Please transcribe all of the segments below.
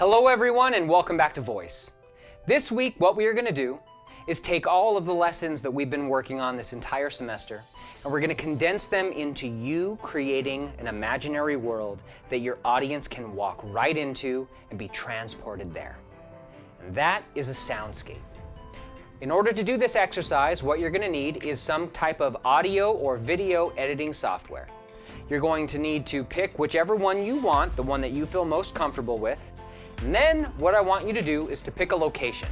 Hello everyone and welcome back to Voice. This week what we are going to do is take all of the lessons that we've been working on this entire semester and we're going to condense them into you creating an imaginary world that your audience can walk right into and be transported there. And that is a soundscape. In order to do this exercise, what you're going to need is some type of audio or video editing software. You're going to need to pick whichever one you want, the one that you feel most comfortable with. And then what I want you to do is to pick a location.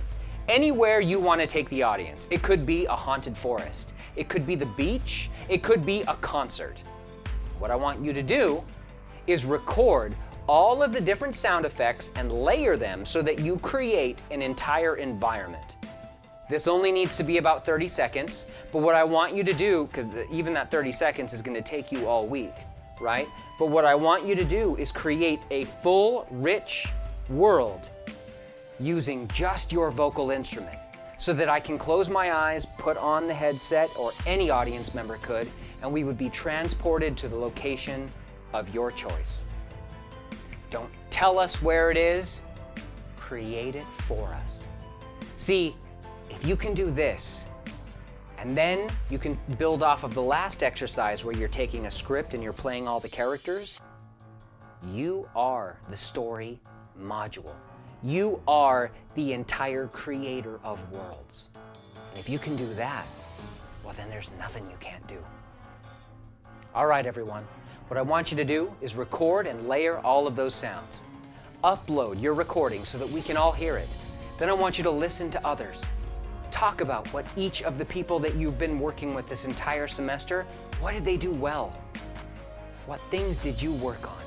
Anywhere you want to take the audience. It could be a haunted forest. It could be the beach. It could be a concert. What I want you to do is record all of the different sound effects and layer them so that you create an entire environment. This only needs to be about 30 seconds, but what I want you to do, because even that 30 seconds is gonna take you all week, right? But what I want you to do is create a full, rich world using just your vocal instrument so that I can close my eyes, put on the headset, or any audience member could, and we would be transported to the location of your choice. Don't tell us where it is, create it for us. See, if you can do this, and then you can build off of the last exercise where you're taking a script and you're playing all the characters, you are the story module. You are the entire creator of worlds. And if you can do that, well then there's nothing you can't do. All right, everyone. What I want you to do is record and layer all of those sounds. Upload your recording so that we can all hear it. Then I want you to listen to others talk about what each of the people that you've been working with this entire semester, what did they do well? What things did you work on?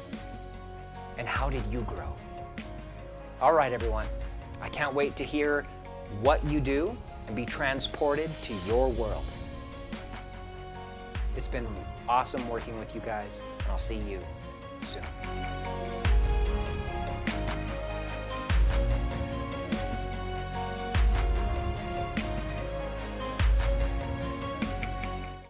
And how did you grow? All right, everyone. I can't wait to hear what you do and be transported to your world. It's been awesome working with you guys, and I'll see you soon.